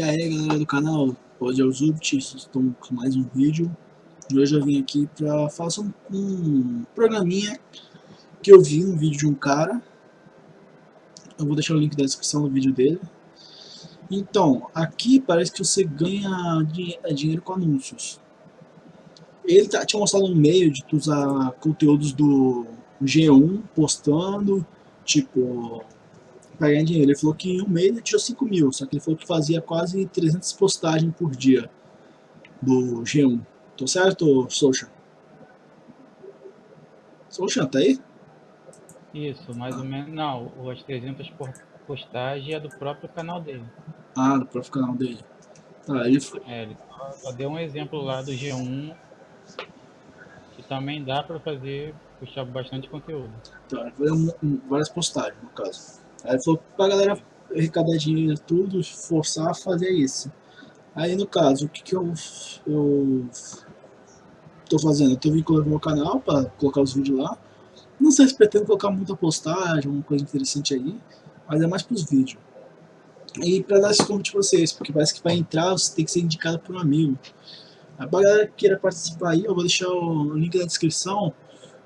E aí galera do canal, hoje é o Zubt, estou com mais um vídeo. E hoje eu vim aqui para fazer um, um, programinha que eu vi um vídeo de um cara. Eu vou deixar o link da descrição do vídeo dele. Então, aqui parece que você ganha é, dinheiro com anúncios. Ele tá, tinha mostrado um meio de tu usar conteúdos do G1 postando, tipo pra ganhar dinheiro. Ele falou que em um mês ele tirou 5 mil, só que ele falou que fazia quase 300 postagens por dia do G1. Tô certo, Social? Social, tá aí? Isso, mais ah. ou menos. Não, as 300 postagens é do próprio canal dele. Ah, do próprio canal dele. Tá, ele foi. É, ele só deu um exemplo lá do G1 que também dá pra fazer, puxar bastante conteúdo. Tá, várias postagens, no caso. Aí falou pra galera arrecadar dinheiro tudo, forçar a fazer isso. Aí no caso, o que, que eu, eu tô fazendo? Eu tô vinculando meu canal para colocar os vídeos lá. Não sei se pretendo colocar muita postagem, alguma coisa interessante aí, mas é mais pros vídeos. E para dar esse convite pra vocês, porque parece que para entrar você tem que ser indicado por um amigo. A galera que queira participar aí, eu vou deixar o link na descrição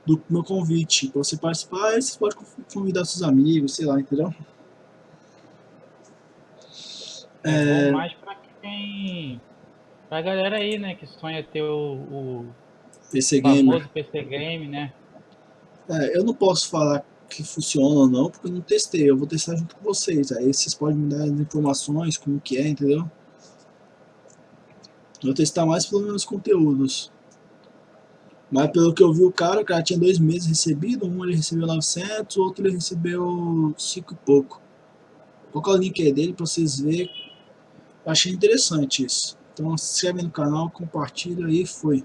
do meu convite para você participar, você pode convidar seus amigos, sei lá, entendeu? É, é... mais para quem... Pra galera aí, né, que sonha ter o, o PC Gamer. PC Game, né? É, eu não posso falar que funciona ou não, porque eu não testei, eu vou testar junto com vocês, aí vocês podem me dar as informações, como que é, entendeu? Eu vou testar mais pelo menos conteúdos. Mas pelo que eu vi o cara, o cara tinha dois meses recebido, um ele recebeu 900, o outro ele recebeu 5 e pouco. Vou colocar o link aí dele pra vocês verem. Achei interessante isso. Então se inscreve no canal, compartilha e foi.